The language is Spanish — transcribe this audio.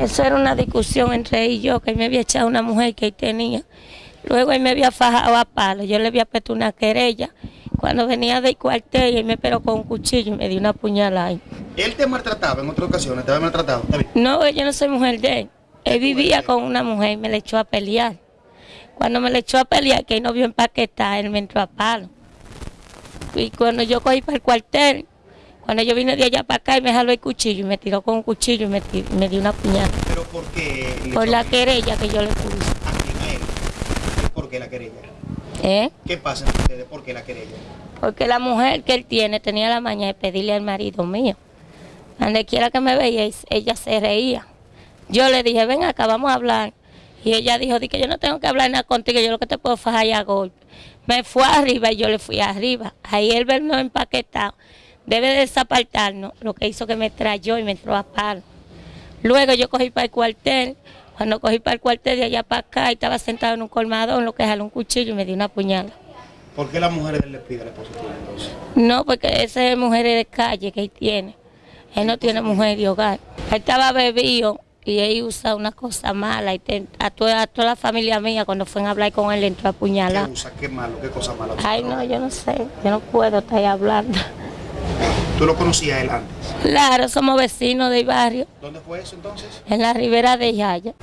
Eso era una discusión entre él y yo, que él me había echado una mujer que él tenía. Luego él me había fajado a palo, yo le había puesto una querella. Cuando venía del cuartel, él me esperó con un cuchillo y me dio una puñalada. ahí. ¿Él te maltrataba en otras ocasiones? ¿Te había maltratado? No, yo no soy mujer de él. Él vivía con una mujer y me le echó a pelear. Cuando me le echó a pelear, que él no vio empaquetar, él me entró a palo. Y cuando yo cogí para el cuartel, cuando yo vine de allá para acá y me jaló el cuchillo y me tiró con un cuchillo y me, me dio una puñalada. ¿Pero por qué? Por la querella que yo le puse. ¿A quién? Él. ¿Por qué la querella? ¿Eh? ¿Qué pasa entre ustedes? ¿Por qué la querella? Porque la mujer que él tiene tenía la maña de pedirle al marido mío. Donde quiera que me veía, ella se reía. Yo le dije, ven acá, vamos a hablar. Y ella dijo, di que yo no tengo que hablar nada contigo, yo lo que te puedo fajar ya a golpe. Me fue arriba y yo le fui arriba. Ahí él vernos empaquetado. Debe de desapartarnos, lo que hizo que me trayó y me entró a palo. Luego yo cogí para el cuartel. Cuando cogí para el cuartel de allá para acá, y estaba sentado en un colmadón, lo que jaló un cuchillo y me dio una puñalada. ¿Por qué las mujeres le piden tuya entonces? No, porque ese es mujer de calle que él tiene. Él no tiene mujer de hogar. Él estaba bebido y él usa una cosa mala. Y te- a, toda, a toda la familia mía, cuando fue a hablar con él, le entró a ¿Qué puñalar. usa? ¿Qué malo? ¿Qué cosa mala? Ay, no, yo no sé. Yo no puedo estar ahí hablando. ¿Tú lo conocías él antes? Claro, somos vecinos del barrio, ¿Dónde fue eso entonces? en la ribera de Yaya.